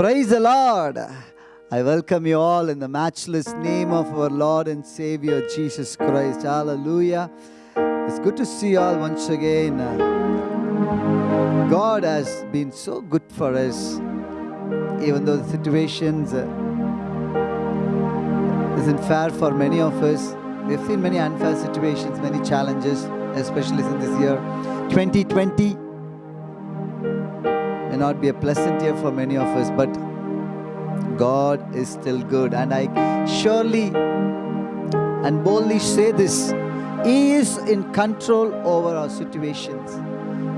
Praise the Lord. I welcome you all in the matchless name of our Lord and Savior Jesus Christ. Hallelujah. It's good to see you all once again. God has been so good for us, even though the situations uh, isn't fair for many of us. We've seen many unfair situations, many challenges, especially in this year. 2020 may not be a pleasant year for many of us, but God is still good. And I surely and boldly say this He is in control over our situations,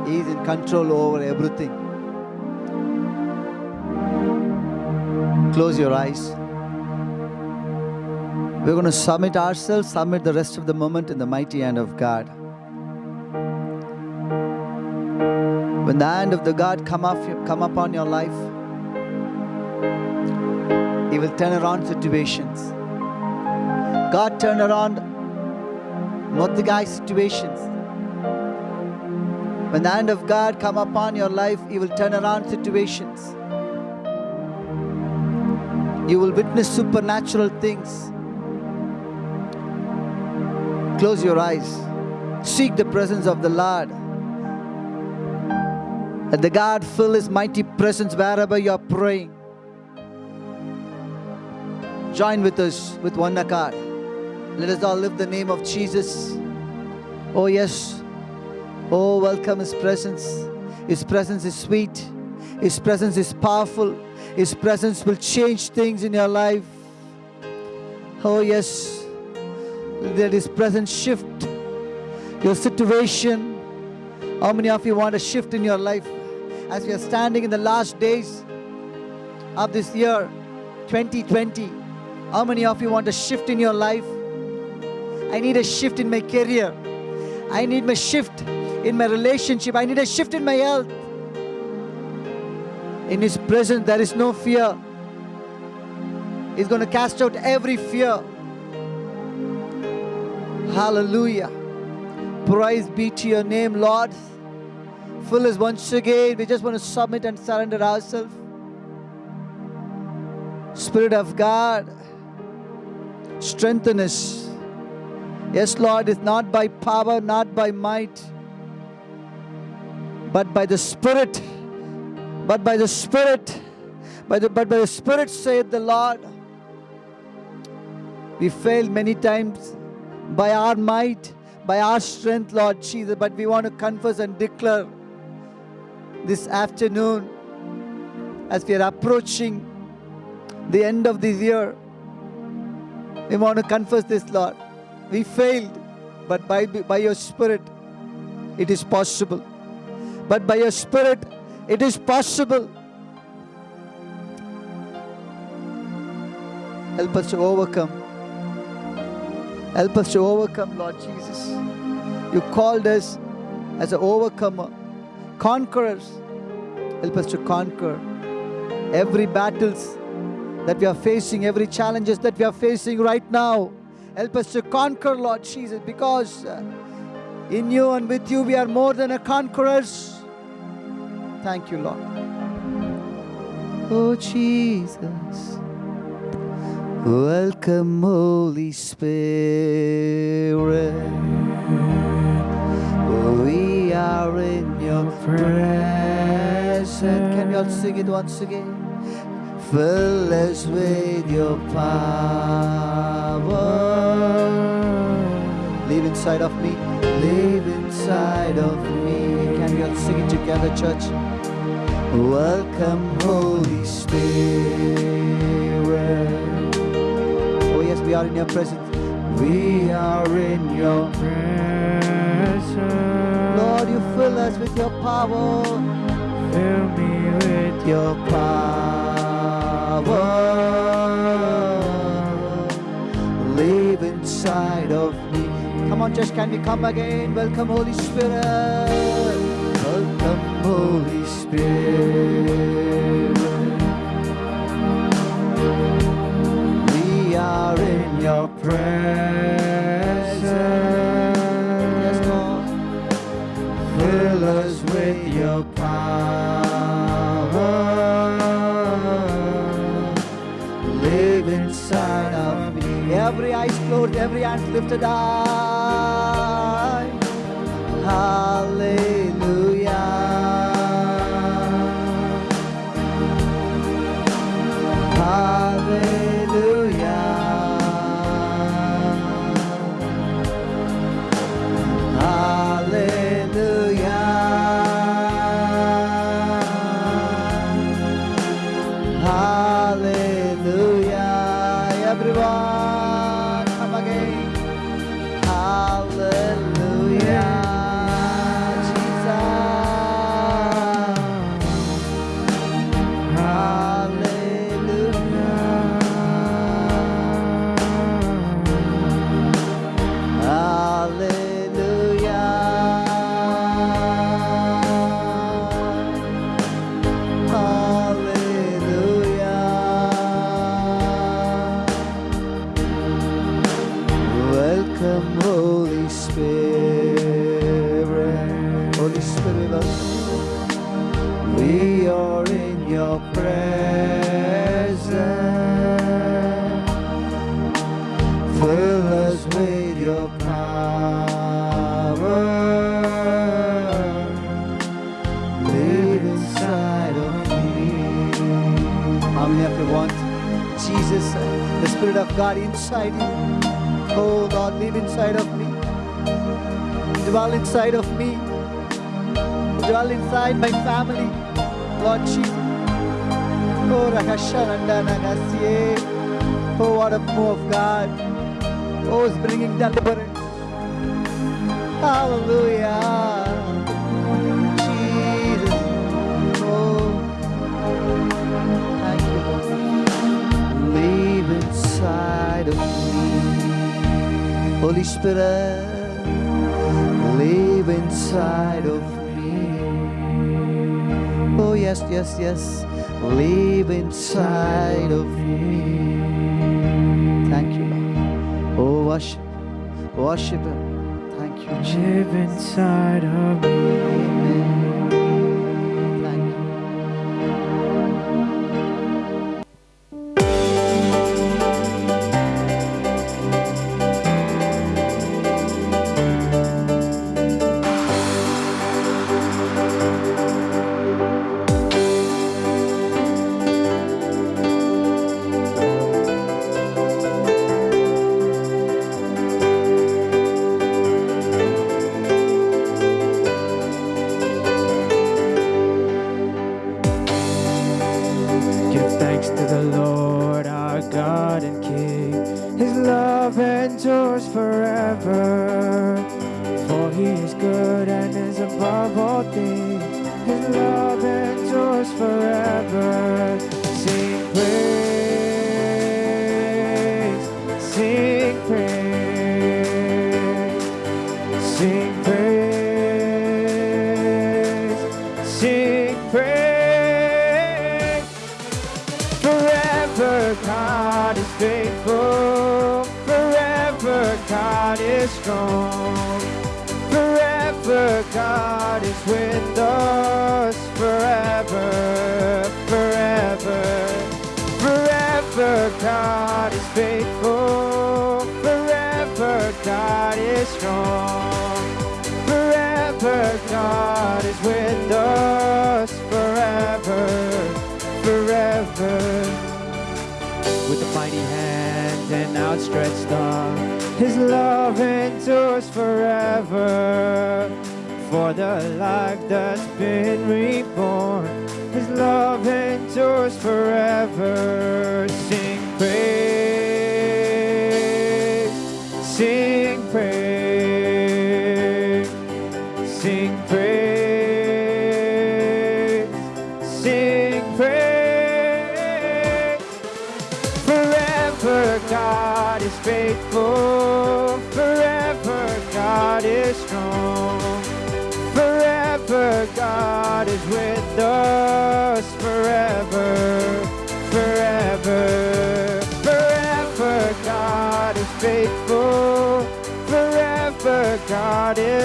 He is in control over everything. Close your eyes. We're going to submit ourselves, submit the rest of the moment in the mighty hand of God. When the hand of the God come up, come upon your life, He will turn around situations. God turn around Mordecai's situations. When the hand of God come upon your life, He will turn around situations. You will witness supernatural things. Close your eyes. Seek the presence of the Lord. Let the God fill His mighty presence wherever you are praying. Join with us with one accord. Let us all lift the name of Jesus. Oh, yes. Oh, welcome His presence. His presence is sweet. His presence is powerful. His presence will change things in your life. Oh, yes. Let His presence shift your situation. How many of you want a shift in your life? As we are standing in the last days of this year, 2020, how many of you want a shift in your life? I need a shift in my career. I need a shift in my relationship. I need a shift in my health. In His presence, there is no fear. He's going to cast out every fear. Hallelujah. Praise be to your name, Lord. Fill us once again. We just want to submit and surrender ourselves. Spirit of God, strengthen us. Yes, Lord, it's not by power, not by might, but by the Spirit. But by the Spirit, by the, but by the Spirit, saith the Lord. We failed many times by our might, by our strength, Lord Jesus, but we want to confess and declare this afternoon as we are approaching the end of this year. We want to confess this, Lord. We failed, but by, by your Spirit, it is possible. But by your Spirit, it is possible. Help us to overcome. Help us to overcome, Lord Jesus. You called us as an overcomer, conquerors. Help us to conquer every battles that we are facing, every challenges that we are facing right now. Help us to conquer, Lord Jesus, because uh, in you and with you we are more than a conquerors. Thank you, Lord. Oh, Jesus. Welcome, Holy Spirit. Are in your presence. Can we all sing it once again? Fill us with your power. Live inside of me. Live inside of me. Can we all sing it together, church? Welcome, Holy Spirit. Oh, yes, we are in your presence. We are in your presence. Lord, you fill us with your power. Fill me with your power. Live inside of me. Come on, church, can we come again? Welcome, Holy Spirit. Welcome, Holy Spirit. We are in your presence. Lord, every hand lifted high. Hallelujah. inside of me. Dwell inside my family, Lord Jesus. Oh, what a move of God. Oh, it's bringing deliverance. Hallelujah. Jesus. Oh, thank you, Lord. Leave inside of me. Holy Spirit inside of me. Oh, yes, yes, yes. Live inside of me. Thank you, Lord. Oh, worship. Worship Him. Thank you, Jesus. Live inside of me.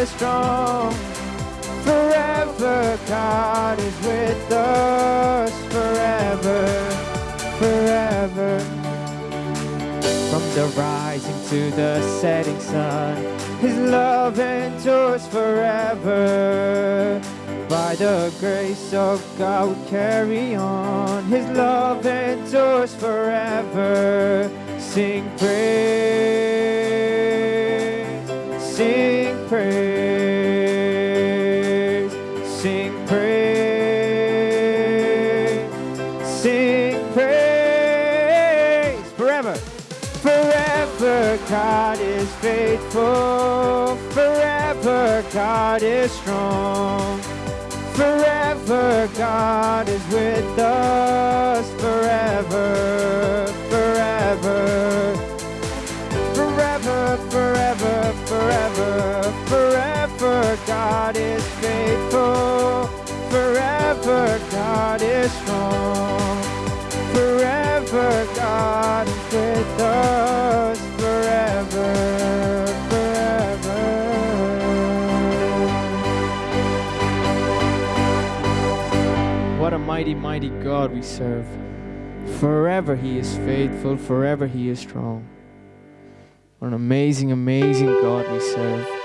strong. Forever, God is with us. Forever, forever. From the rising to the setting sun, His love endures forever. By the grace of God, we carry on. His love endures forever. Sing praise praise, sing praise, sing praise forever. Forever God is faithful. Forever God is strong. Forever God is with us. Forever, forever. God is faithful. Forever God is strong. Forever God is with us. Forever, forever. What a mighty, mighty God we serve. Forever He is faithful, forever He is strong. What an amazing, amazing God we serve.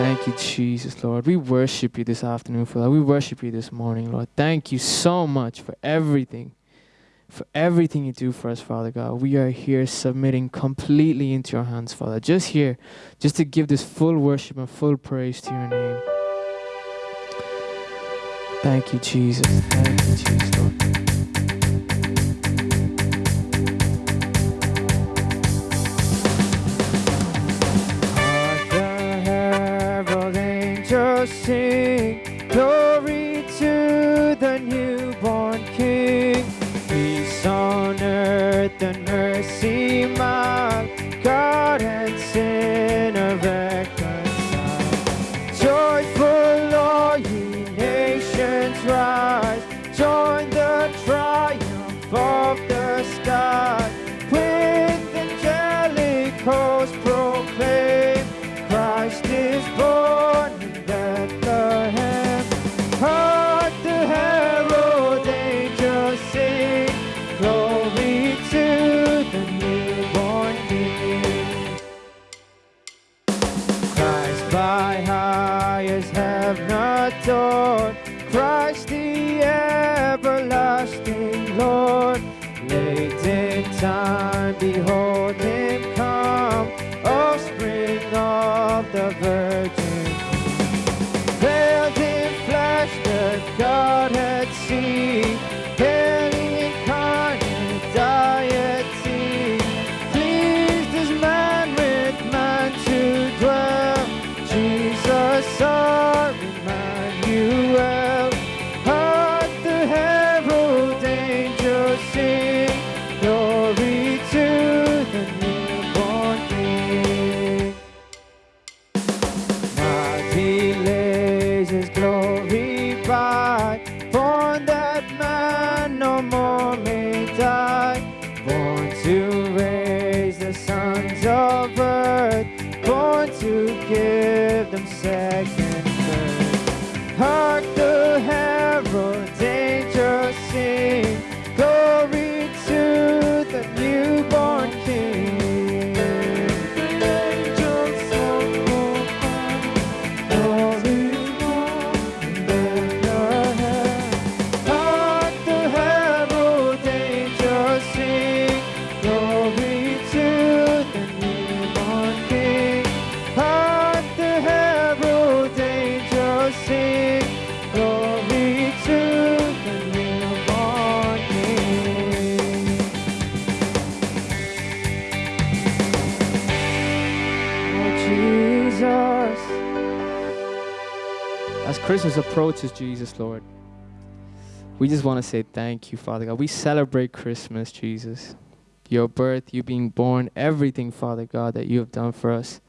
Thank you, Jesus, Lord. We worship you this afternoon, Father. We worship you this morning, Lord. Thank you so much for everything, for everything you do for us, Father God. We are here submitting completely into your hands, Father. Just here, just to give this full worship and full praise to your name. Thank you, Jesus. Thank you, Jesus, Lord. Sing, Christmas approaches, Jesus, Lord, we just want to say thank you, Father God. We celebrate Christmas, Jesus. Your birth, you being born, everything, Father God, that you have done for us.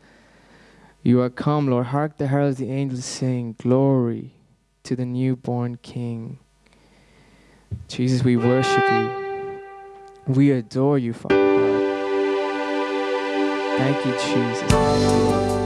You are come, Lord. Hark the heralds, the angels sing, Glory to the newborn King. Jesus, we worship you. We adore you, Father God. Thank you, Jesus.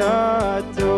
Us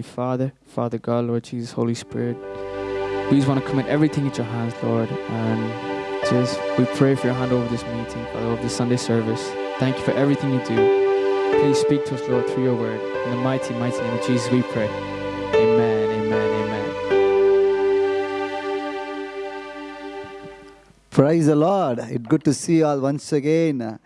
Heavenly Father, Father God, Lord Jesus, Holy Spirit, we just want to commit everything into your hands, Lord. And just we pray for your hand over this meeting, Father, over this Sunday service. Thank you for everything you do. Please speak to us, Lord, through your word. In the mighty, mighty name of Jesus, we pray. Amen, amen, amen. Praise the Lord. It's good to see you all once again.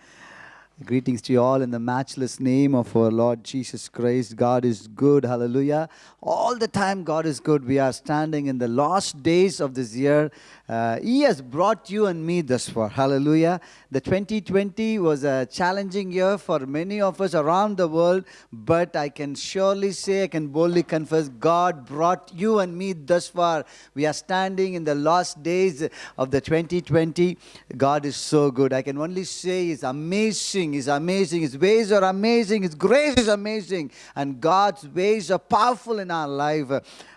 Greetings to you all in the matchless name of our Lord Jesus Christ. God is good. Hallelujah. All the time, God is good. We are standing in the last days of this year. Uh, he has brought you and me thus far. Hallelujah. The 2020 was a challenging year for many of us around the world, but I can surely say, I can boldly confess, God brought you and me thus far. We are standing in the last days of the 2020. God is so good. I can only say, it's amazing amazing. He's amazing. His ways are amazing. His grace is amazing. And God's ways are powerful in our life.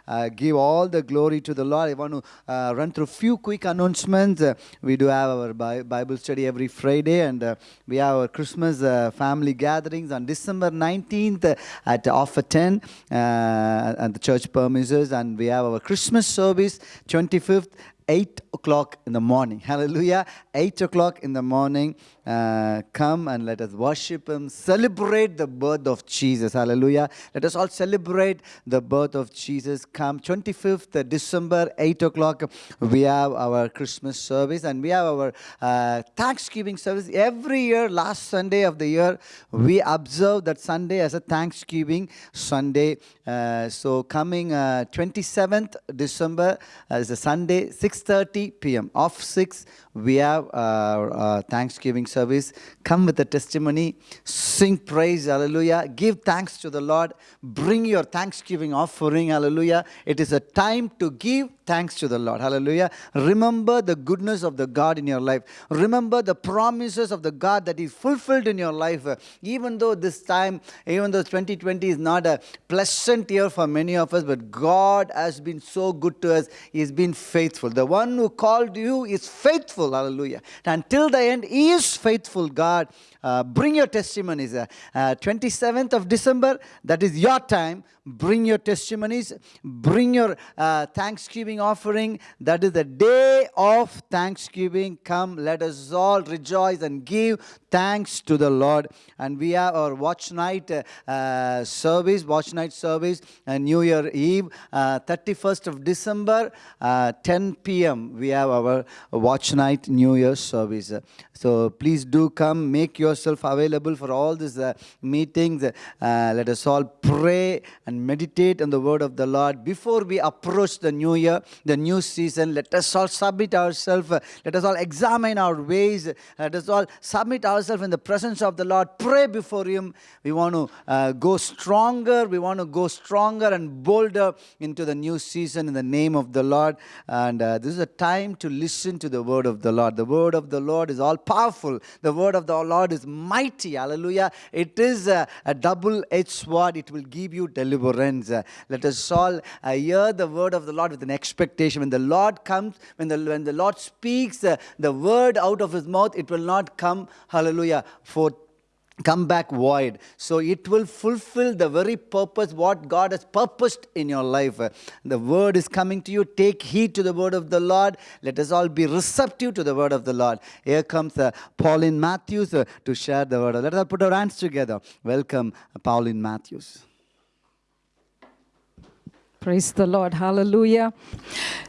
Uh, give all the glory to the Lord. I want to uh, run through a few quick announcements. Uh, we do have our Bi- Bible study every Friday, and uh, we have our Christmas uh, family gatherings on December 19th uh, at offer 10 uh, at the church premises, and we have our Christmas service 25th 8 o'clock in the morning. Hallelujah. 8 o'clock in the morning. Uh, come and let us worship Him. Celebrate the birth of Jesus. Hallelujah. Let us all celebrate the birth of Jesus. Come 25th December, 8 o'clock. We have our Christmas service and we have our uh, Thanksgiving service. Every year, last Sunday of the year, we observe that Sunday as a Thanksgiving Sunday. Uh, so coming uh, 27th December uh, is a Sunday, 6:30 p.m. Off six, we have our uh, Thanksgiving service. Come with a testimony, sing praise, hallelujah. Give thanks to the Lord. Bring your Thanksgiving offering, hallelujah. It is a time to give thanks to the Lord, hallelujah. Remember the goodness of the God in your life. Remember the promises of the God that is fulfilled in your life. Even though this time, even though 2020 is not a pleasant year for many of us, but God has been so good to us. He has been faithful. The one who called you is faithful, hallelujah. Until the end, He is faithful, God. Uh, bring your testimonies. Uh, uh, 27th of December, that is your time. Bring your testimonies. Bring your uh, Thanksgiving offering. That is the day of Thanksgiving. Come, let us all rejoice and give thanks to the Lord. And we have our watch night uh, uh, service, watch night service, uh, New Year Eve, uh, 31st of December, uh, 10 p.m. We have our watch night New Year service. So please do come, make yourself available for all these uh, meetings. Uh, let us all pray and meditate on the word of the Lord before we approach the new year, the new season. Let us all submit ourselves. Uh, let us all examine our ways. Let us all submit ourselves in the presence of the Lord. Pray before Him. We want to uh, go stronger. We want to go stronger and bolder into the new season in the name of the Lord. And uh, this is a time to listen to the word of the Lord. The word of the Lord is all powerful. The word of the Lord is mighty. Hallelujah. It is a, a double edged sword. It will give you deliverance. Uh, let us all uh, hear the word of the Lord with an expectation. When the Lord comes, when the, when the Lord speaks uh, the word out of his mouth, it will not come, hallelujah, for come back void. So it will fulfill the very purpose what god has purposed in your life. The word is coming to you. Take heed to the word of the lord. Let us all be receptive to the word of the lord. Here comes uh, pauline matthews uh, to share the word. Let us put our hands together. Welcome uh, pauline matthews Praise the Lord. Hallelujah.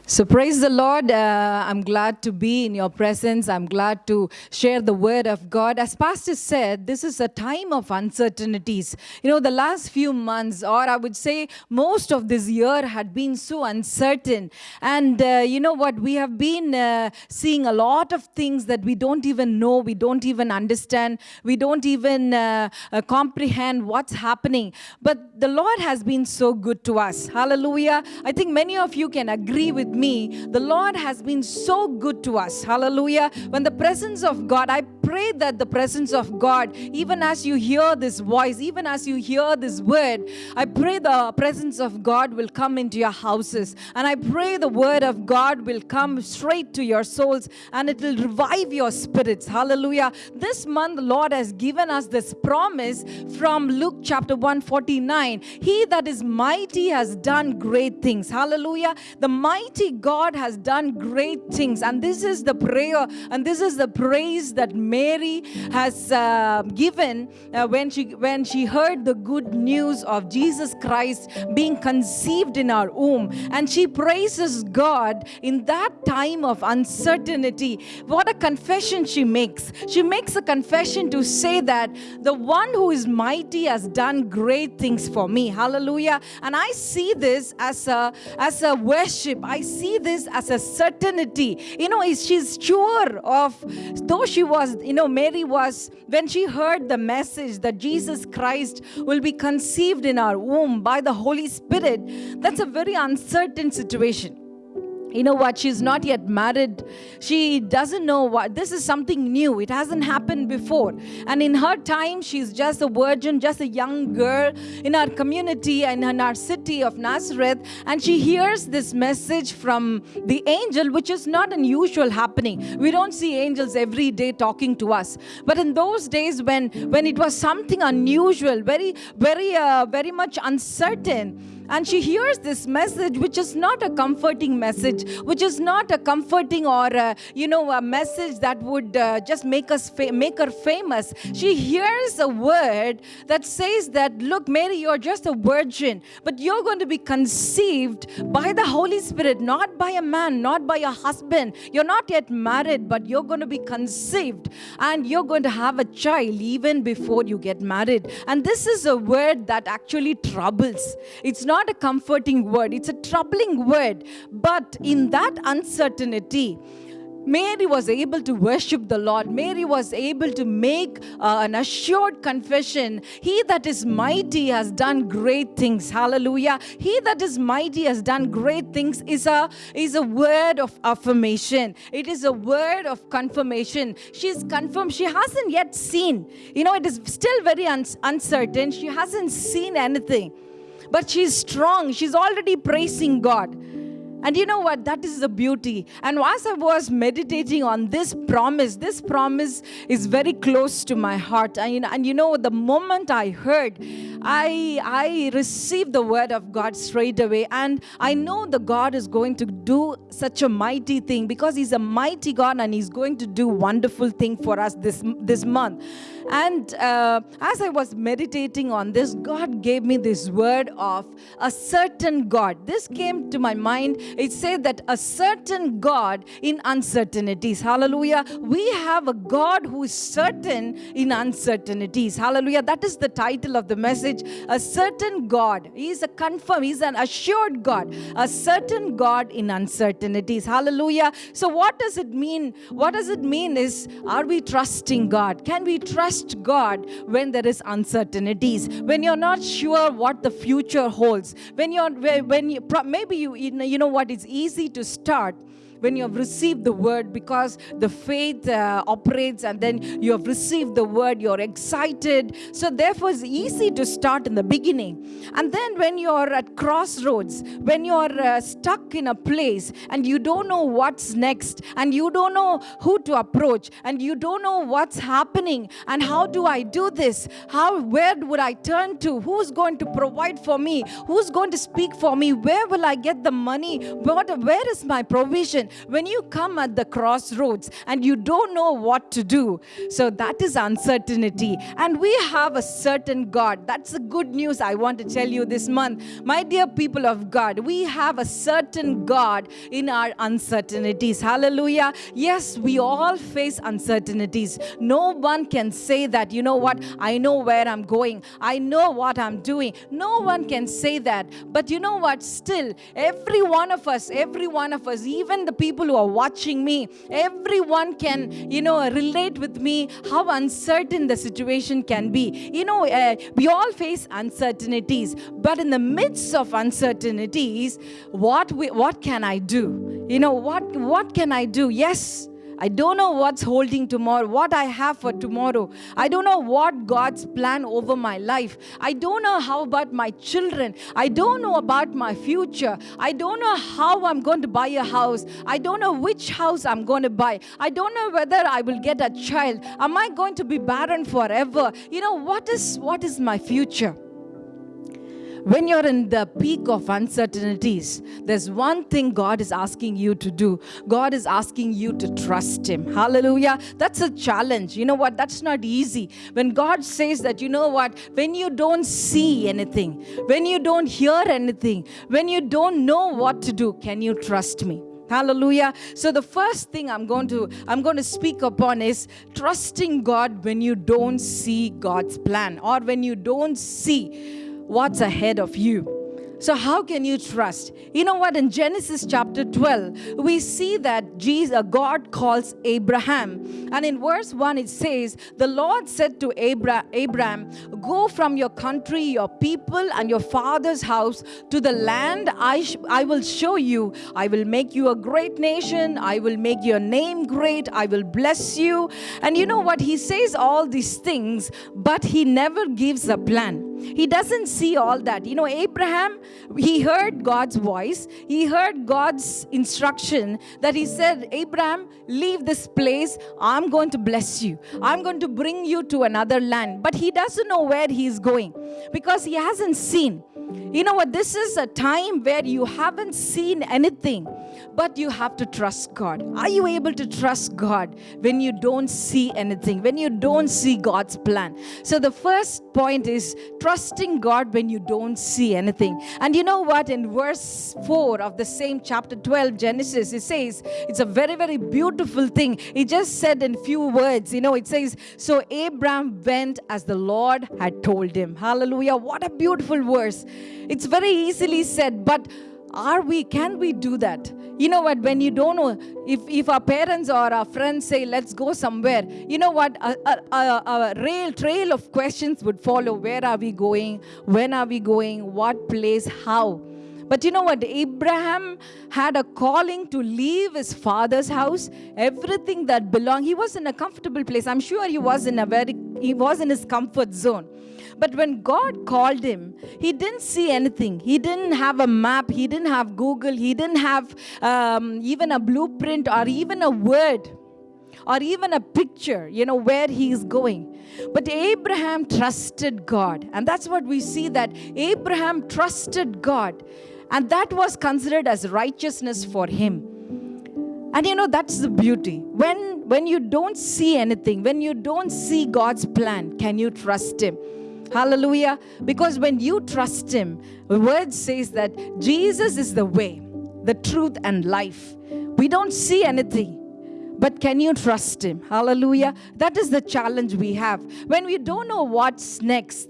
So, praise the Lord. Uh, I'm glad to be in your presence. I'm glad to share the word of God. As Pastor said, this is a time of uncertainties. You know, the last few months, or I would say most of this year, had been so uncertain. And uh, you know what? We have been uh, seeing a lot of things that we don't even know, we don't even understand, we don't even uh, uh, comprehend what's happening. But the Lord has been so good to us. Hallelujah. I think many of you can agree with me. The Lord has been so good to us. Hallelujah. When the presence of God, I pray that the presence of God, even as you hear this voice, even as you hear this word, I pray the presence of God will come into your houses. And I pray the word of God will come straight to your souls and it will revive your spirits. Hallelujah. This month, the Lord has given us this promise from Luke chapter 149. He that is mighty has done great things. Hallelujah. The mighty God has done great things. And this is the prayer and this is the praise that Mary has uh, given uh, when she when she heard the good news of Jesus Christ being conceived in our womb. And she praises God in that time of uncertainty. What a confession she makes. She makes a confession to say that the one who is mighty has done great things for me. Hallelujah. And I see this as a as a worship. I see this as a certainty. You know, she's sure of though she was, you know, Mary was when she heard the message that Jesus Christ will be conceived in our womb by the Holy Spirit. That's a very uncertain situation. You know what? She's not yet married. She doesn't know what this is something new. It hasn't happened before. And in her time she's just a virgin just a young girl in our community and in our city of nazareth. And she hears this message from the angel which is not unusual happening. We don't see angels every day talking to us. But in those days when when it was something unusual very very uh, very much uncertain and she hears this message which is not a comforting message which is not a comforting or a, you know a message that would uh, just make us make her famous. She hears a word that says that look mary you're just a virgin but you're going to be conceived by the holy spirit not by a man not by a husband. You're not yet married but you're going to be conceived and you're going to have a child even before you get married. And this is a word that actually troubles. It's not not a comforting word, it's a troubling word. But in that uncertainty, Mary was able to worship the Lord. Mary was able to make uh, an assured confession. He that is mighty has done great things. Hallelujah. He that is mighty has done great things is a is a word of affirmation. It is a word of confirmation. She's confirmed. She hasn't yet seen. You know, it is still very un- uncertain. She hasn't seen anything but she's strong. She's already praising God. And you know what? That is the beauty. And as I was meditating on this promise, this promise is very close to my heart. And, and you know, the moment I heard, I, I received the word of God straight away. And I know the God is going to do such a mighty thing because He's a mighty God and He's going to do wonderful thing for us this, this month. And uh, as I was meditating on this, God gave me this word of a certain God. This came to my mind. It said that a certain God in uncertainties. Hallelujah. We have a God who is certain in uncertainties. Hallelujah. That is the title of the message. A certain God. He is a confirmed, He's an assured God. A certain God in uncertainties. Hallelujah. So, what does it mean? What does it mean is, are we trusting God? Can we trust trust God when there is uncertainties, when you're not sure what the future holds, when you're when you maybe you you know what it's easy to start when you have received the word because the faith uh, operates and then you have received the word, you're excited. So, therefore, it's easy to start in the beginning. And then, when you're at crossroads, when you're uh, stuck in a place and you don't know what's next, and you don't know who to approach, and you don't know what's happening, and how do I do this? How, where would I turn to? Who's going to provide for me? Who's going to speak for me? Where will I get the money? What, where is my provision? When you come at the crossroads and you don't know what to do. So that is uncertainty. And we have a certain God. That's the good news I want to tell you this month. My dear people of God, we have a certain God in our uncertainties. Hallelujah. Yes, we all face uncertainties. No one can say that, you know what, I know where I'm going, I know what I'm doing. No one can say that. But you know what, still, every one of us, every one of us, even the people who are watching me, everyone can, you know, relate with me how uncertain the situation can be. You know, uh, we all face uncertainties, but in the midst of uncertainties, what we, what can I do? You know, what what can I do? Yes, I don't know what's holding tomorrow, what I have for tomorrow. I don't know what God's plan over my life. I don't know how about my children. I don't know about my future. I don't know how I'm going to buy a house. I don't know which house I'm going to buy. I don't know whether I will get a child. Am I going to be barren forever? You know, what is what is my future? When you're in the peak of uncertainties, there's one thing God is asking you to do. God is asking you to trust Him. Hallelujah. That's a challenge. You know what? That's not easy. When God says that, you know what? When you don't see anything, when you don't hear anything, when you don't know what to do, can you trust me? hallelujah so the first thing i'm going to i'm going to speak upon is trusting god when you don't see god's plan or when you don't see what's ahead of you. So, how can you trust? You know what? In Genesis chapter 12, we see that Jesus, uh, God calls Abraham. And in verse 1, it says, The Lord said to Abra- Abraham, Go from your country, your people, and your father's house to the land I, I will show you. I will make you a great nation. I will make your name great. I will bless you. And you know what? He says all these things, but he never gives a plan. He doesn't see all that. You know, Abraham, he heard God's voice, he heard God's instruction that he said, Abraham, leave this place. I'm going to bless you. I'm going to bring you to another land. But he doesn't know where he's going because he hasn't seen. You know what? This is a time where you haven't seen anything, but you have to trust God. Are you able to trust God when you don't see anything, when you don't see God's plan? So, the first point is trusting God when you don't see anything. And you know what? In verse 4 of the same chapter 12, Genesis, it says, it's a very, very beautiful thing. He just said in few words, you know, it says, So Abraham went as the Lord had told him. Hallelujah. What a beautiful verse. It's very easily said, but are we, can we do that? You know what, when you don't know, if, if our parents or our friends say, let's go somewhere, you know what, a, a, a, a rail, trail of questions would follow. Where are we going? When are we going? What place? How? But you know what? Abraham had a calling to leave his father's house, everything that belonged. He was in a comfortable place. I'm sure he was in a very, he was in his comfort zone. But when God called him, he didn't see anything. He didn't have a map. He didn't have Google. He didn't have um, even a blueprint or even a word or even a picture, you know, where he is going. But Abraham trusted God. And that's what we see that Abraham trusted God. And that was considered as righteousness for him. And you know, that's the beauty. When, when you don't see anything, when you don't see God's plan, can you trust Him? Hallelujah. Because when you trust Him, the word says that Jesus is the way, the truth, and life. We don't see anything. But can you trust Him? Hallelujah. That is the challenge we have. When we don't know what's next,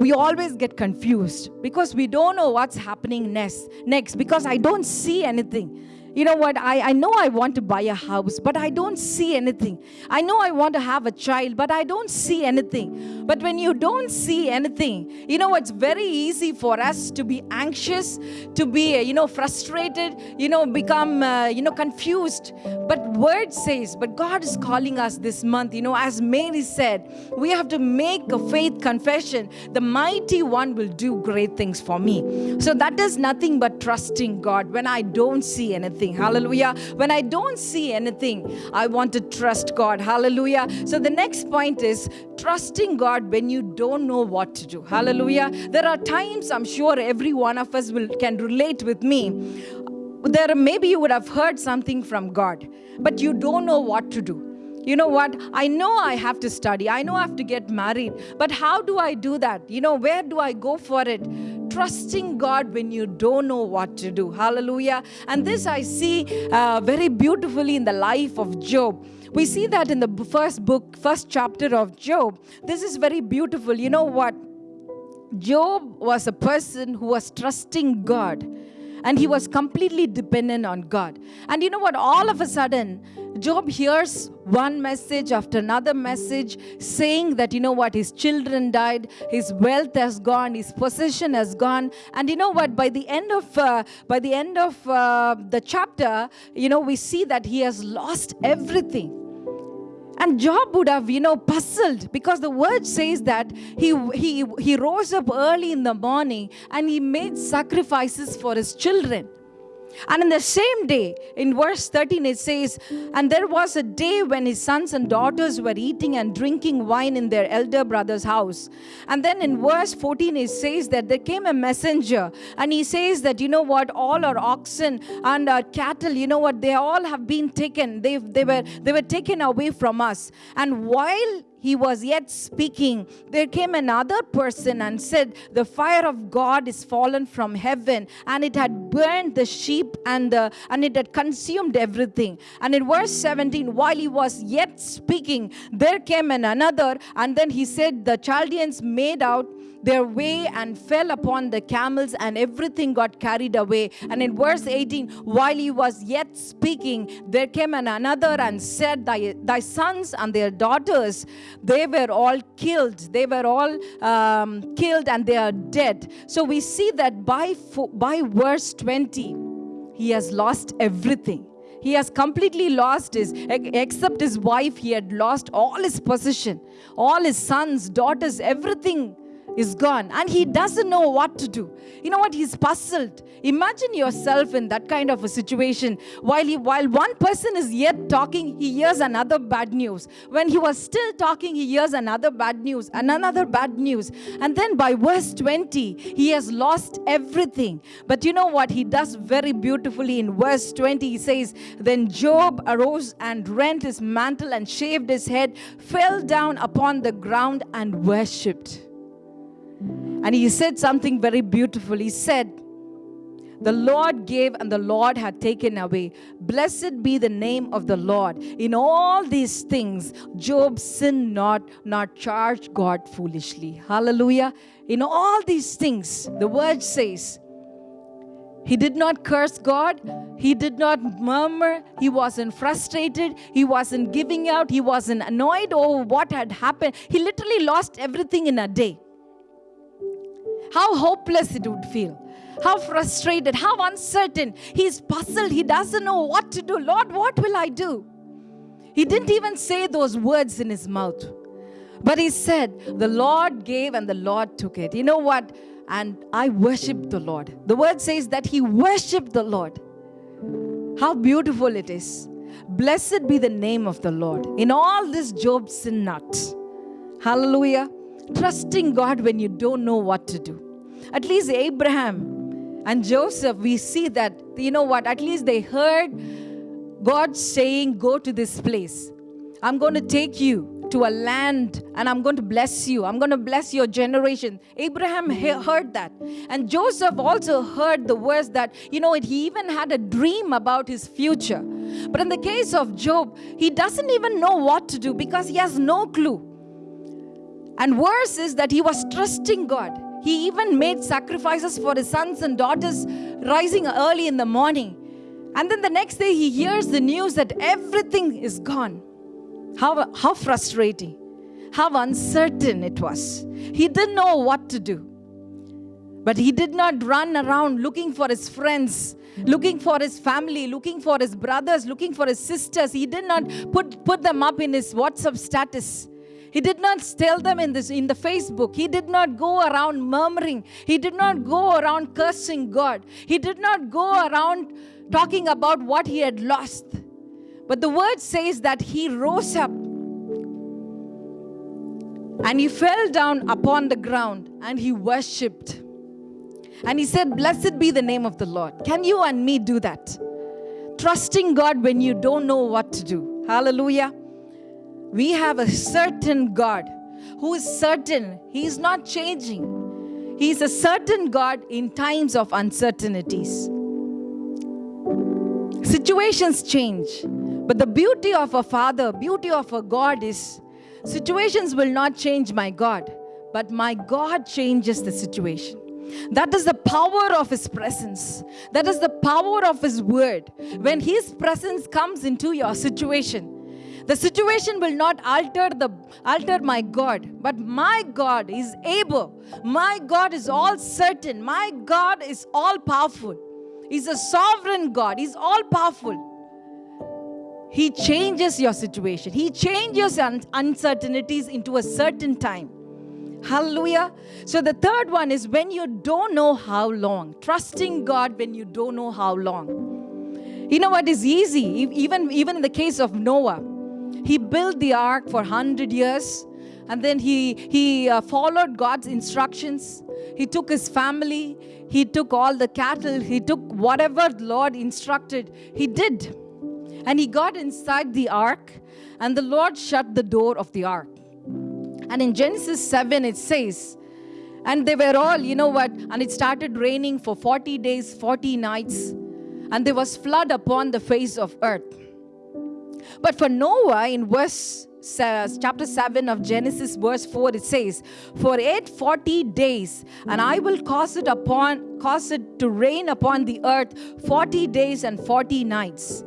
we always get confused because we don't know what's happening next next because i don't see anything you know what? I, I know i want to buy a house but i don't see anything. I know i want to have a child but i don't see anything. But when you don't see anything you know it's very easy for us to be anxious to be you know frustrated you know become uh, you know confused. But word says but god is calling us this month. You know as mary said we have to make a faith confession. The mighty one will do great things for me. So that is nothing but trusting god. When i don't see anything hallelujah. When i don't see anything i want to trust god. Hallelujah. So the next point is trusting god when you don't know what to do. Hallelujah. There are times i'm sure every one of us will can relate with me. There maybe you would have heard something from god but you don't know what to do you know what? I know i have to study. I know i have to get married. But how do i do that? You know where do i go for it? Trusting god when you don't know what to do. Hallelujah. And this i see uh, very beautifully in the life of job. We see that in the first book first chapter of job. This is very beautiful. You know what? Job was a person who was trusting God and he was completely dependent on God. And you know what? All of a sudden, Job hears one message after another message saying that, you know what, his children died, his wealth has gone, his possession has gone. And you know what? By the end of, uh, by the, end of uh, the chapter, you know, we see that he has lost everything. And Job would have, you know, puzzled because the word says that he, he, he rose up early in the morning and he made sacrifices for his children. And in the same day, in verse 13, it says, And there was a day when his sons and daughters were eating and drinking wine in their elder brother's house. And then in verse 14, it says that there came a messenger, and he says that, you know what, all our oxen and our cattle, you know what, they all have been taken. They, they, were, they were taken away from us. And while he was yet speaking, there came another person and said, The fire of God is fallen from heaven, and it had burned the sheep and, the, and it had consumed everything. And in verse 17, while he was yet speaking, there came an another, and then he said, The Chaldeans made out their way and fell upon the camels, and everything got carried away. And in verse 18, while he was yet speaking, there came an another and said, Thy, thy sons and their daughters, they were all killed. They were all um, killed and they are dead. So we see that by, by verse 20, he has lost everything. He has completely lost his, except his wife, he had lost all his possession, all his sons, daughters, everything is gone and he doesn't know what to do. You know what? He's puzzled. Imagine yourself in that kind of a situation. While, he, while one person is yet talking, he hears another bad news. When he was still talking, he hears another bad news and another bad news. And then by verse 20, he has lost everything. But you know what? He does very beautifully in verse 20. He says, Then Job arose and rent his mantle and shaved his head, fell down upon the ground and worshipped. And he said something very beautiful. He said, the Lord gave and the Lord had taken away. Blessed be the name of the Lord. In all these things, Job sinned not, not charged God foolishly. Hallelujah. In all these things, the word says, he did not curse God. He did not murmur. He wasn't frustrated. He wasn't giving out. He wasn't annoyed over what had happened. He literally lost everything in a day how hopeless it would feel, how frustrated, how uncertain. He's puzzled. He doesn't know what to do. Lord, what will I do? He didn't even say those words in his mouth. But he said, The Lord gave and the Lord took it. You know what? And I worshiped the Lord. The word says that he worshiped the Lord. How beautiful it is. Blessed be the name of the Lord. In all this, Job sinned not. Hallelujah. Trusting God when you don't know what to do. At least Abraham and Joseph, we see that, you know what, at least they heard God saying, Go to this place. I'm going to take you to a land and I'm going to bless you. I'm going to bless your generation. Abraham heard that. And Joseph also heard the words that, you know, he even had a dream about his future. But in the case of Job, he doesn't even know what to do because he has no clue. And worse is that he was trusting God. He even made sacrifices for his sons and daughters rising early in the morning. And then the next day he hears the news that everything is gone. How, how frustrating, how uncertain it was. He didn't know what to do. But he did not run around looking for his friends, looking for his family, looking for his brothers, looking for his sisters. He did not put, put them up in his WhatsApp status. He did not tell them in this in the Facebook. He did not go around murmuring. He did not go around cursing God. He did not go around talking about what he had lost. But the word says that he rose up and he fell down upon the ground and he worshipped. And he said, Blessed be the name of the Lord. Can you and me do that? Trusting God when you don't know what to do. Hallelujah we have a certain God who is certain, He is not changing. He is a certain God in times of uncertainties. Situations change, but the beauty of a father, beauty of a God is situations will not change my God, but my God changes the situation. That is the power of His presence. That is the power of His word. When His presence comes into your situation, the situation will not alter the alter my God, but my God is able. My God is all certain. My God is all powerful. He's a sovereign God. He's all powerful. He changes your situation. He changes uncertainties into a certain time. Hallelujah. So the third one is when you don't know how long. Trusting God when you don't know how long. You know what is easy? Even, even in the case of Noah, he built the ark for 100 years and then he, he uh, followed God's instructions. He took his family, he took all the cattle, he took whatever the Lord instructed, he did. And he got inside the ark, and the Lord shut the door of the ark. And in Genesis 7, it says, and they were all, you know what, and it started raining for 40 days, 40 nights, and there was flood upon the face of earth. But for Noah, in verse chapter 7 of Genesis, verse 4, it says, For eight forty days, and I will cause it upon cause it to rain upon the earth 40 days and 40 nights.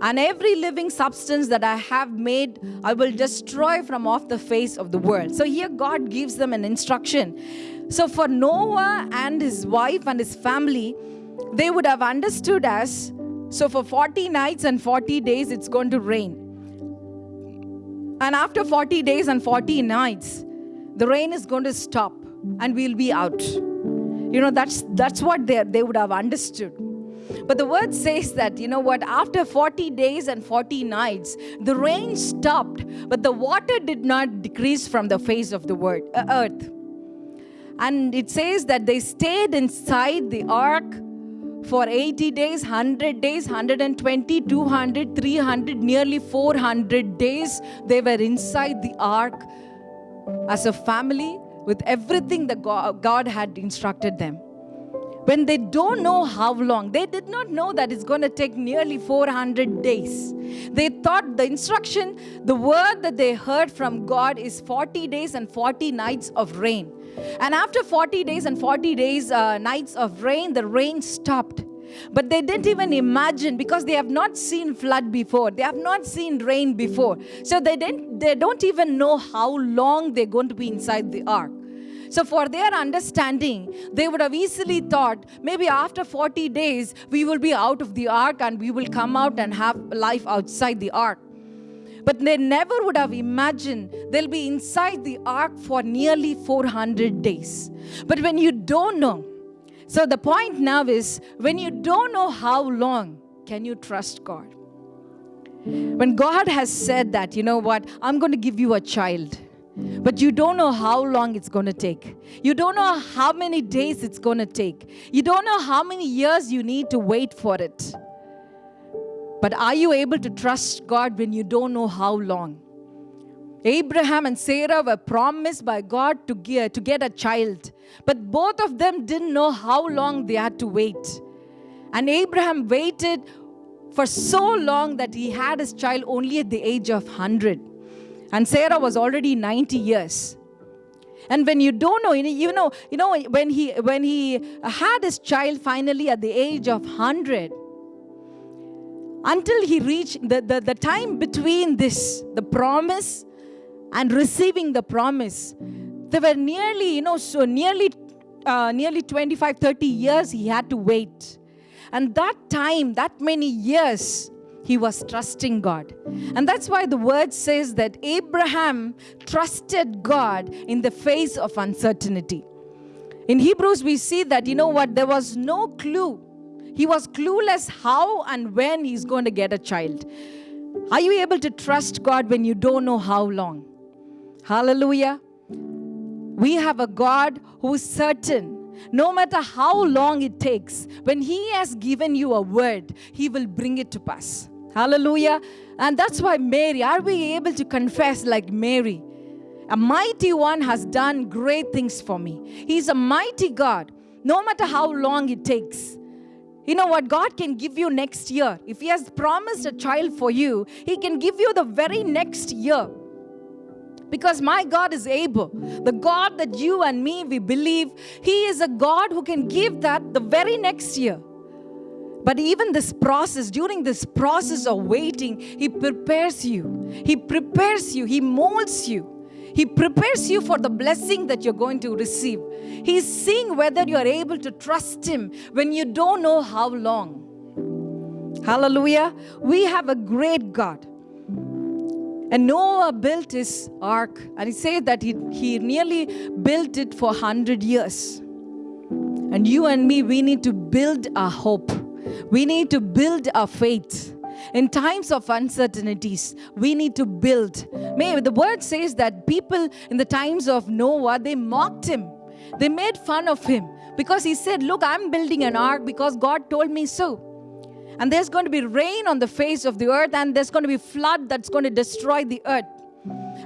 And every living substance that I have made, I will destroy from off the face of the world. So here God gives them an instruction. So for Noah and his wife and his family, they would have understood as so for 40 nights and 40 days, it's going to rain. And after 40 days and 40 nights, the rain is going to stop and we'll be out. You know, that's, that's what they, they would have understood. But the word says that, you know what, after 40 days and 40 nights, the rain stopped, but the water did not decrease from the face of the word, uh, earth. And it says that they stayed inside the ark for 80 days, 100 days, 120, 200, 300, nearly 400 days. They were inside the ark as a family with everything that God had instructed them. When they don't know how long, they did not know that it's going to take nearly 400 days. They thought the instruction, the word that they heard from God is 40 days and 40 nights of rain. And after 40 days and 40 days, uh, nights of rain, the rain stopped. But they didn't even imagine because they have not seen flood before. They have not seen rain before. So they didn't they don't even know how long they're going to be inside the ark. So, for their understanding, they would have easily thought maybe after 40 days we will be out of the ark and we will come out and have life outside the ark. But they never would have imagined they'll be inside the ark for nearly 400 days. But when you don't know, so the point now is when you don't know how long, can you trust God? When God has said that, you know what, I'm going to give you a child, but you don't know how long it's going to take. You don't know how many days it's going to take. You don't know how many years you need to wait for it. But are you able to trust God when you don't know how long? Abraham and Sarah were promised by God to get, to get a child, but both of them didn't know how long they had to wait. And Abraham waited for so long that he had his child only at the age of 100. And Sarah was already 90 years. And when you don't know, you know, you know, when he when he had his child finally at the age of 100, until he reached the, the, the time between this, the promise and receiving the promise, there were nearly, you know, so nearly uh, nearly 25, 30 years he had to wait. And that time, that many years, he was trusting God. And that's why the word says that Abraham trusted God in the face of uncertainty. In Hebrews, we see that, you know what, there was no clue he was clueless how and when he's going to get a child. Are you able to trust God when you don't know how long? Hallelujah. We have a God who is certain. No matter how long it takes, when He has given you a word, He will bring it to pass. Hallelujah. And that's why Mary, are we able to confess like Mary? A mighty one has done great things for me. He's a mighty God, no matter how long it takes. You know what? God can give you next year. If He has promised a child for you, He can give you the very next year. Because my God is able. The God that you and me, we believe, He is a God who can give that the very next year. But even this process, during this process of waiting, He prepares you. He prepares you. He molds you. He prepares you for the blessing that you're going to receive. He's seeing whether you're able to trust Him when you don't know how long. Hallelujah. We have a great God. And Noah built his ark, and he said that he, he nearly built it for 100 years. And you and me, we need to build our hope. We need to build our faith. In times of uncertainties, we need to build. May the word says that people in the times of Noah, they mocked him. They made fun of him because he said, Look, I'm building an ark because God told me so. And there's going to be rain on the face of the earth, and there's going to be flood that's going to destroy the earth.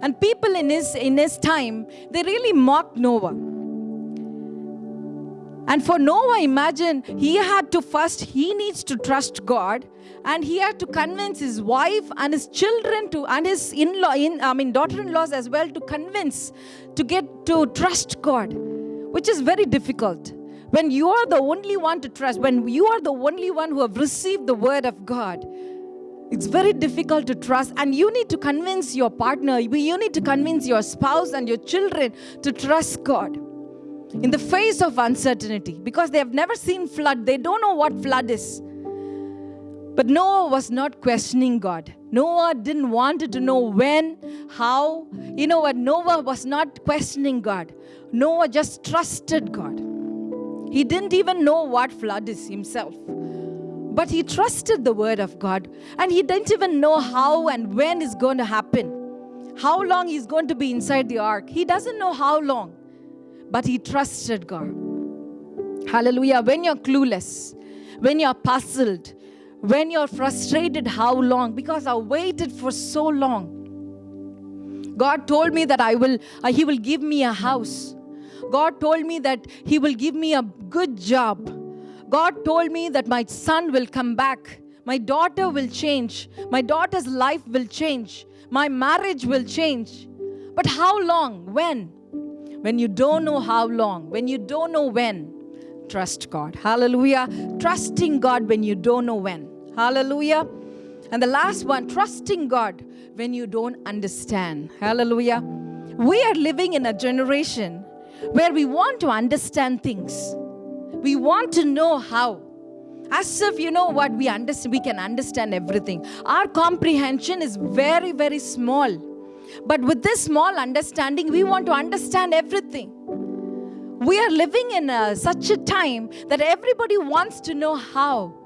And people in his, in his time, they really mocked Noah. And for Noah, imagine he had to first, he needs to trust God and he had to convince his wife and his children to, and his in-law, in, I mean daughter-in-laws as well to convince, to get to trust God, which is very difficult. When you are the only one to trust, when you are the only one who have received the word of God, it's very difficult to trust, and you need to convince your partner, you need to convince your spouse and your children to trust God. In the face of uncertainty because they have never seen flood they don't know what flood is but noah was not questioning god. Noah didn't want to know when how. You know what? Noah was not questioning god. Noah just trusted god. He didn't even know what flood is himself. But he trusted the word of god and he didn't even know how and when is going to happen. How long he's going to be inside the ark he doesn't know how long. But he trusted God. Hallelujah. When you're clueless, when you're puzzled, when you're frustrated, how long? Because I waited for so long. God told me that I will, uh, He will give me a house. God told me that He will give me a good job. God told me that my son will come back. My daughter will change. My daughter's life will change. My marriage will change. But how long? When? when you don't know how long, when you don't know when, trust God. Hallelujah. Trusting God when you don't know when. Hallelujah. And the last one, trusting God when you don't understand. Hallelujah. We are living in a generation where we want to understand things. We want to know how. As if you know what we understand, we can understand everything. Our comprehension is very, very small. But with this small understanding, we want to understand everything. We are living in a, such a time that everybody wants to know how.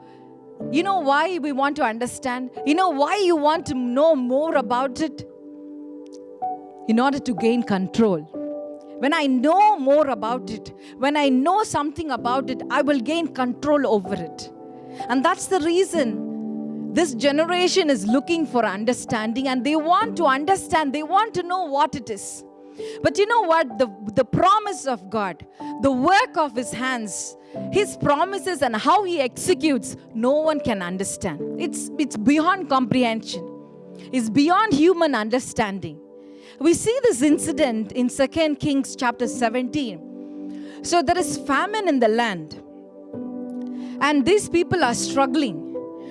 You know why we want to understand? You know why you want to know more about it? In order to gain control. When I know more about it, when I know something about it, I will gain control over it. And that's the reason this generation is looking for understanding and they want to understand, they want to know what it is. But you know what? The, the promise of God, the work of His hands, His promises and how He executes, no one can understand. It's, it's beyond comprehension, it's beyond human understanding. We see this incident in 2 Kings chapter 17. So there is famine in the land, and these people are struggling.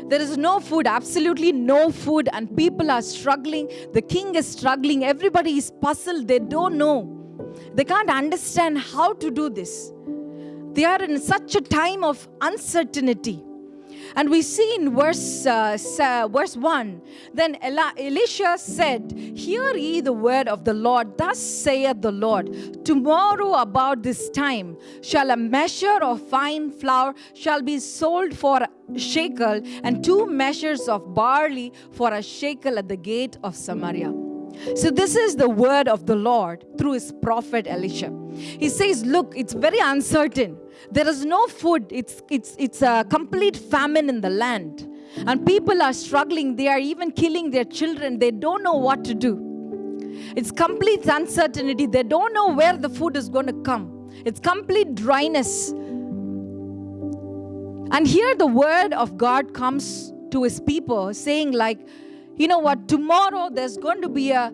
There is no food, absolutely no food, and people are struggling. The king is struggling. Everybody is puzzled. They don't know. They can't understand how to do this. They are in such a time of uncertainty. And we see in verse, uh, verse 1 Then Elisha said, Hear ye the word of the Lord. Thus saith the Lord, Tomorrow about this time shall a measure of fine flour shall be sold for a shekel, and two measures of barley for a shekel at the gate of Samaria. So, this is the word of the Lord through his prophet Elisha. He says, Look, it's very uncertain. There is no food, it's, it's, it's a complete famine in the land. And people are struggling. They are even killing their children. They don't know what to do. It's complete uncertainty. They don't know where the food is going to come. It's complete dryness. And here the word of God comes to his people saying, like, you know what, tomorrow there's going to be a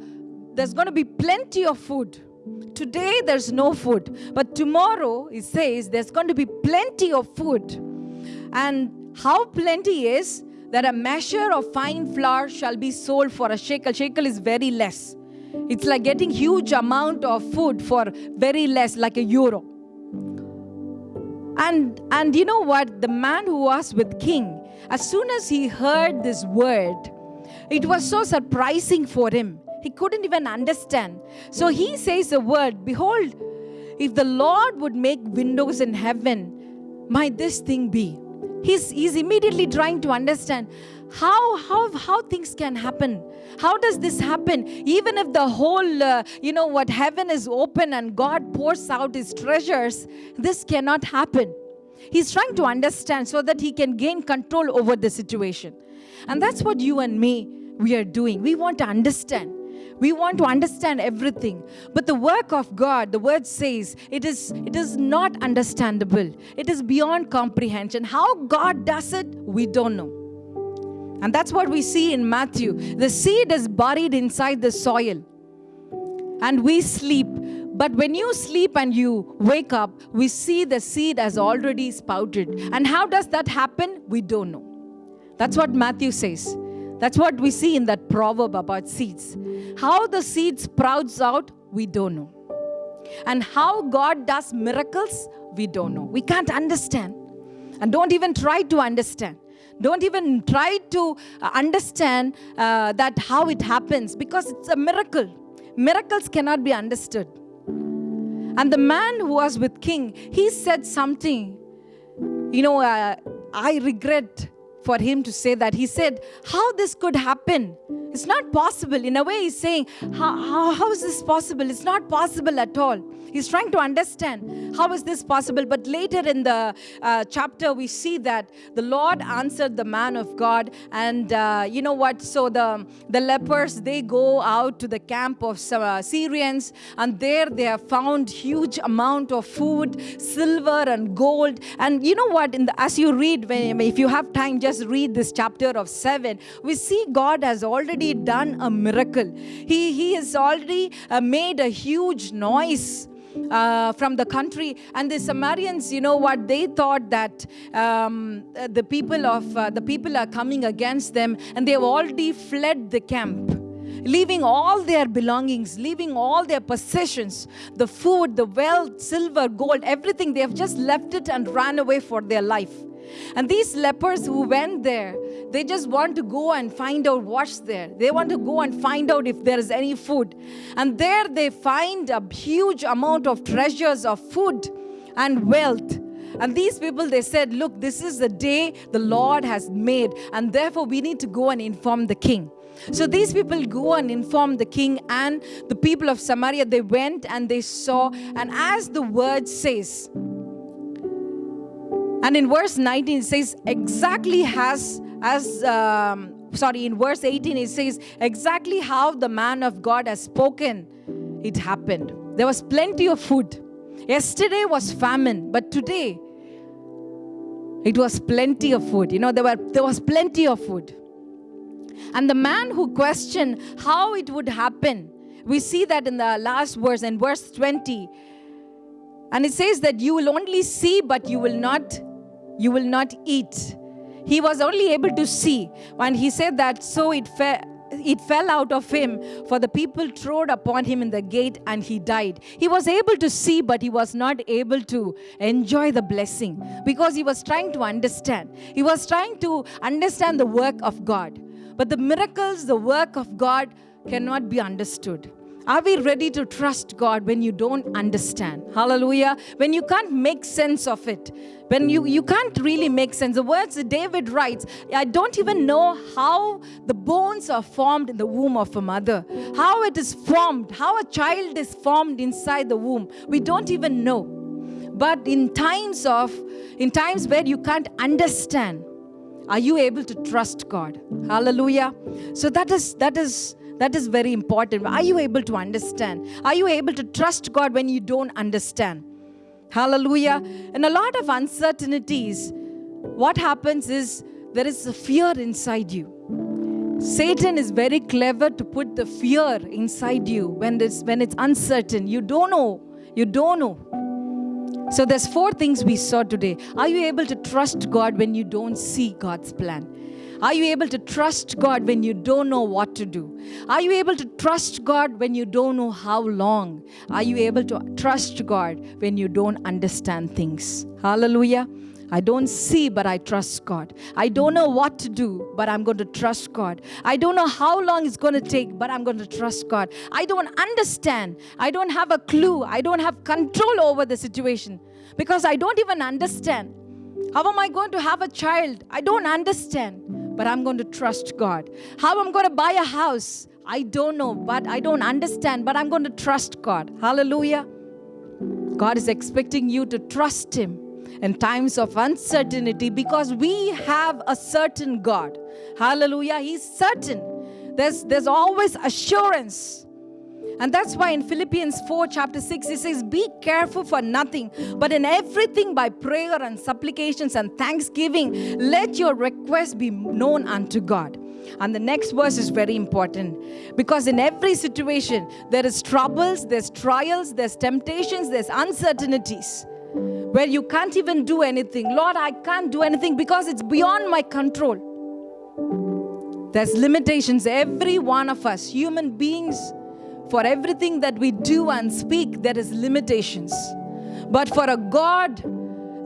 there's going to be plenty of food. Today there's no food, but tomorrow it says there's going to be plenty of food. And how plenty is that a measure of fine flour shall be sold for a shekel. Shekel is very less. It's like getting huge amount of food for very less, like a euro. And and you know what? The man who was with king, as soon as he heard this word, it was so surprising for him. He couldn't even understand. So he says a word Behold, if the Lord would make windows in heaven, might this thing be? He's, he's immediately trying to understand how, how, how things can happen. How does this happen? Even if the whole, uh, you know what, heaven is open and God pours out his treasures, this cannot happen. He's trying to understand so that he can gain control over the situation. And that's what you and me, we are doing. We want to understand We want to understand everything. But the work of God, the word says, it is, it is not understandable. It is beyond comprehension. How God does it, we don't know. And that's what we see in Matthew. The seed is buried inside the soil, and we sleep. But when you sleep and you wake up, we see the seed has already sprouted. And how does that happen? We don't know. That's what Matthew says. That's what we see in that proverb about seeds. How the seed sprouts out, we don't know. And how God does miracles, we don't know. We can't understand. And don't even try to understand. Don't even try to uh, understand uh, that how it happens because it's a miracle. Miracles cannot be understood. And the man who was with King, he said something. You know, uh, I regret for him to say that. He said, How this could happen? It's not possible. In a way, he's saying, how, how, how is this possible? It's not possible at all. He's trying to understand how is this possible. But later in the uh, chapter, we see that the Lord answered the man of God. And uh, you know what? So the, the lepers, they go out to the camp of uh, Syrians. And there they have found huge amount of food, silver and gold. And you know what? In the, as you read, when, if you have time, just read this chapter of 7. We see God has already done a miracle. He, he has already uh, made a huge noise uh, from the country. And the Samaritans, you know what, they thought that um, the people of uh, the people are coming against them, and they have already fled the camp. Leaving all their belongings, leaving all their possessions, the food, the wealth, silver, gold, everything, they have just left it and ran away for their life. And these lepers who went there, they just want to go and find out what's there. They want to go and find out if there is any food. And there they find a huge amount of treasures of food and wealth. And these people, they said, Look, this is the day the Lord has made, and therefore we need to go and inform the king. So these people go and inform the king and the people of Samaria. They went and they saw, and as the word says, and in verse 19, it says, exactly as, as um, sorry, in verse 18, it says, exactly how the man of God has spoken, it happened. There was plenty of food. Yesterday was famine, but today it was plenty of food. You know, there, were, there was plenty of food. And the man who questioned how it would happen, we see that in the last verse, in verse 20. And it says that you will only see, but you will not you will not eat. He was only able to see. When he said that, so it fell it fell out of him, for the people trod upon him in the gate and he died. He was able to see, but he was not able to enjoy the blessing because he was trying to understand. He was trying to understand the work of God. But the miracles, the work of God cannot be understood. Are we ready to trust God when you don't understand? Hallelujah. When you can't make sense of it. When you, you can't really make sense. The words that David writes, I don't even know how the bones are formed in the womb of a mother. How it is formed, how a child is formed inside the womb. We don't even know. But in times of, in times where you can't understand, are you able to trust God? Hallelujah. So that is that is that is very important. Are you able to understand? Are you able to trust God when you don't understand? Hallelujah. And a lot of uncertainties, what happens is there is a fear inside you. Satan is very clever to put the fear inside you when it's, when it's uncertain. You don't know. You don't know. So there's four things we saw today. Are you able to trust God when you don't see God's plan? Are you able to trust God when you don't know what to do? Are you able to trust God when you don't know how long? Are you able to trust God when you don't understand things? Hallelujah. I don't see, but I trust God. I don't know what to do, but I'm going to trust God. I don't know how long it's going to take, but I'm going to trust God. I don't understand. I don't have a clue. I don't have control over the situation because I don't even understand. How am I going to have a child? I don't understand but I'm going to trust God. How I'm going to buy a house, I don't know, but I don't understand, but I'm going to trust God. Hallelujah. God is expecting you to trust Him in times of uncertainty because we have a certain God. Hallelujah. He's certain. There's, there's always assurance And that's why in Philippians 4, chapter 6, it says, Be careful for nothing, but in everything by prayer and supplications and thanksgiving, let your requests be known unto God. And the next verse is very important because in every situation, there is troubles, there's trials, there's temptations, there's uncertainties where you can't even do anything. Lord, I can't do anything because it's beyond my control. There's limitations. Every one of us, human beings, for everything that we do and speak, there is limitations. But for a God,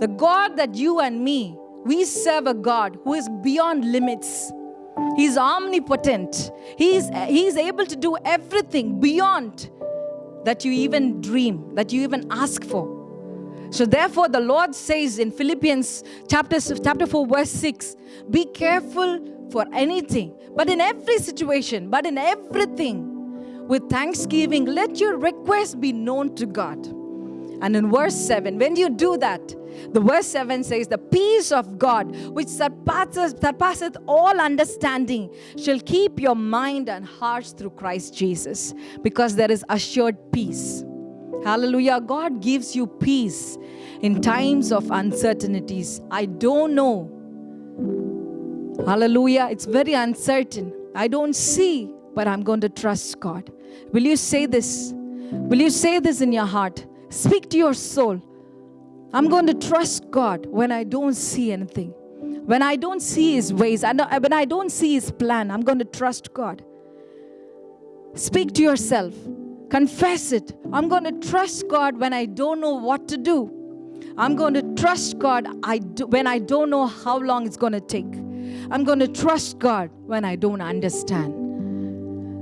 the God that you and me, we serve a God who is beyond limits. He's omnipotent. He's, he's able to do everything beyond that you even dream, that you even ask for. So therefore, the Lord says in Philippians chapter, chapter 4, verse 6, be careful for anything, but in every situation, but in everything, with thanksgiving, let your request be known to God. And in verse 7, when you do that, the verse 7 says, The peace of God, which surpasses, surpasseth all understanding, shall keep your mind and hearts through Christ Jesus, because there is assured peace. Hallelujah. God gives you peace in times of uncertainties. I don't know. Hallelujah. It's very uncertain. I don't see, but I'm going to trust God. Will you say this? Will you say this in your heart? Speak to your soul. I'm going to trust God when I don't see anything. When I don't see His ways, uh, when I don't see His plan, I'm going to trust God. Speak to yourself. Confess it. I'm going to trust God when I don't know what to do. I'm going to trust God I do, when I don't know how long it's going to take. I'm going to trust God when I don't understand.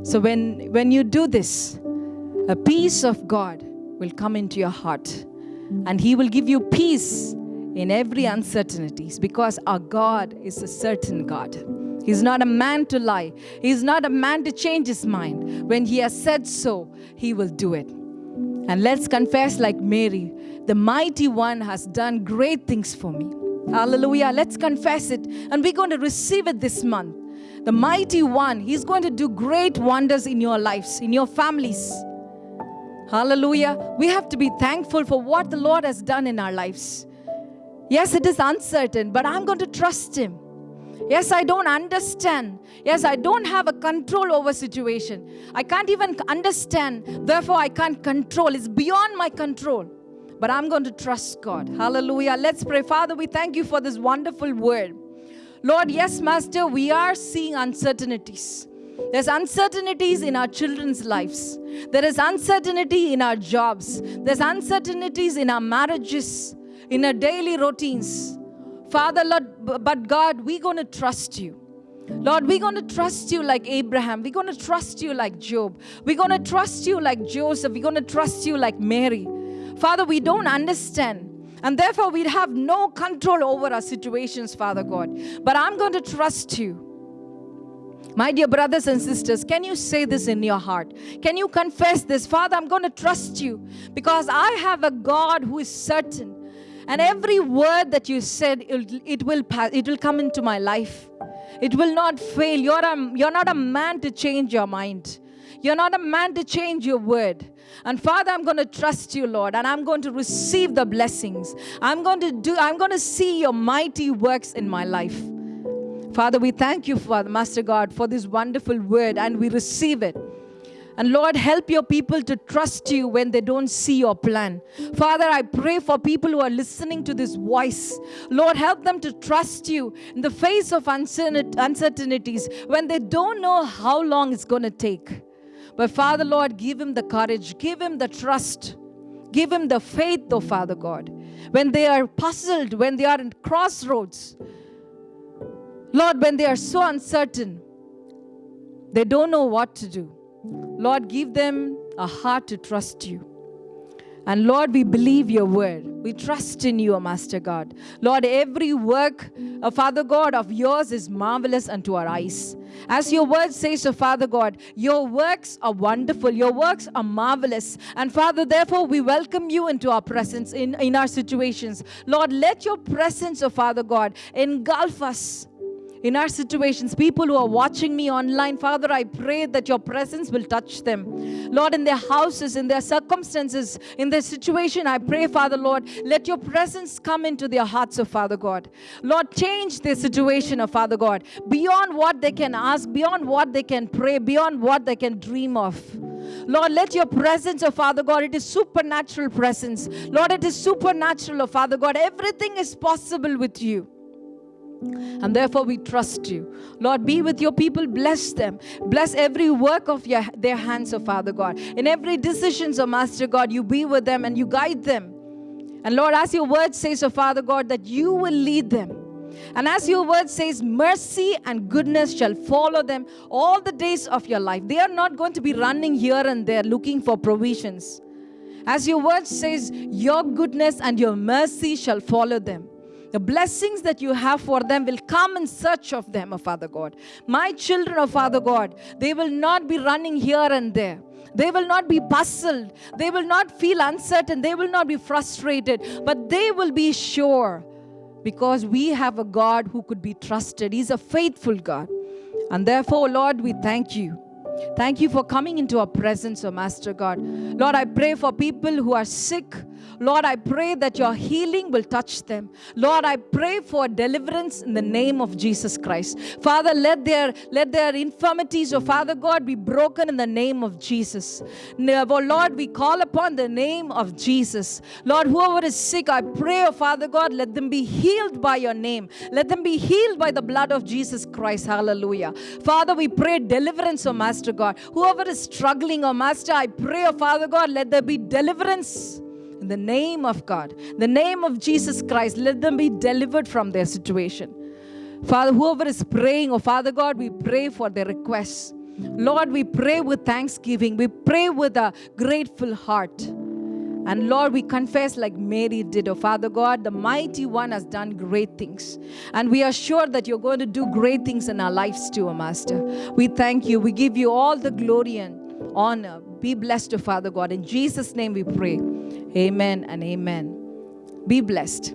So when, when you do this, a peace of God will come into your heart and He will give you peace in every uncertainties because our God is a certain God. He's not a man to lie. He's not a man to change his mind. When he has said so, he will do it. And let's confess, like Mary, the mighty one has done great things for me. Hallelujah. Let's confess it. And we're going to receive it this month the mighty one, He's going to do great wonders in your lives, in your families. Hallelujah. We have to be thankful for what the Lord has done in our lives. Yes, it is uncertain, but I'm going to trust Him. Yes, I don't understand. Yes, I don't have a control over situation. I can't even understand. Therefore, I can't control. It's beyond my control. But I'm going to trust God. Hallelujah. Let's pray. Father, we thank you for this wonderful word. Lord, yes, Master, we are seeing uncertainties. There's uncertainties in our children's lives. There is uncertainty in our jobs. There's uncertainties in our marriages, in our daily routines. Father, Lord, but God, we're going to trust you. Lord, we're going to trust you like Abraham. We're going to trust you like Job. We're going to trust you like Joseph. We're going to trust you like Mary. Father, we don't understand. And therefore, we have no control over our situations, Father God. But I'm going to trust you. My dear brothers and sisters, can you say this in your heart? Can you confess this? Father, I'm going to trust you because I have a God who is certain. And every word that you said, it will, pass, it will come into my life. It will not fail. You're, a, you're not a man to change your mind. You're not a man to change your word. And Father, I'm going to trust you, Lord, and I'm going to receive the blessings. I'm going to do, I'm going to see your mighty works in my life. Father, we thank you, Father, Master God, for this wonderful word, and we receive it. And Lord, help your people to trust you when they don't see your plan. Father, I pray for people who are listening to this voice. Lord, help them to trust you in the face of uncertainties when they don't know how long it's going to take. But Father, Lord, give him the courage, give him the trust, give him the faith, oh Father God. When they are puzzled, when they are in crossroads, Lord, when they are so uncertain, they don't know what to do. Lord, give them a heart to trust you. And Lord, we believe your word. We trust in you, O Master God. Lord, every work, uh, Father God, of yours is marvelous unto our eyes. As your word says, O Father God, your works are wonderful, your works are marvelous. And Father, therefore, we welcome you into our presence in, in our situations. Lord, let your presence, O Father God, engulf us in our situations, people who are watching me online, Father, I pray that your presence will touch them. Lord, in their houses, in their circumstances, in their situation, I pray, Father, Lord, let your presence come into their hearts, oh Father God. Lord, change their situation, oh Father God, beyond what they can ask, beyond what they can pray, beyond what they can dream of. Lord, let your presence, oh Father God, it is supernatural presence. Lord, it is supernatural, oh Father God. Everything is possible with you. And therefore, we trust you. Lord, be with your people, bless them. Bless every work of your, their hands, oh Father God. In every decision, oh Master God, you be with them and you guide them. And Lord, as your word says, oh Father God, that you will lead them. And as your word says, mercy and goodness shall follow them all the days of your life. They are not going to be running here and there looking for provisions. As your word says, your goodness and your mercy shall follow them. The blessings that you have for them will come in search of them, O Father God. My children, O Father God, they will not be running here and there. They will not be puzzled. They will not feel uncertain. They will not be frustrated. But they will be sure because we have a God who could be trusted. He's a faithful God. And therefore, Lord, we thank you. Thank you for coming into our presence, O Master God. Lord, I pray for people who are sick Lord, I pray that your healing will touch them. Lord, I pray for deliverance in the name of Jesus Christ. Father, let their let their infirmities, oh Father God, be broken in the name of Jesus. Oh Lord, we call upon the name of Jesus. Lord, whoever is sick, I pray, oh Father God, let them be healed by your name. Let them be healed by the blood of Jesus Christ. Hallelujah. Father, we pray deliverance, oh Master God. Whoever is struggling, oh Master, I pray, oh Father God, let there be deliverance in the name of God, the name of Jesus Christ, let them be delivered from their situation. Father, whoever is praying, oh Father God, we pray for their requests. Lord, we pray with thanksgiving. We pray with a grateful heart. And Lord, we confess like Mary did, oh Father God, the mighty one has done great things. And we are sure that you're going to do great things in our lives too, oh Master. We thank you. We give you all the glory and honor. Be blessed, oh Father God. In Jesus' name we pray. Amen and amen. Be blessed.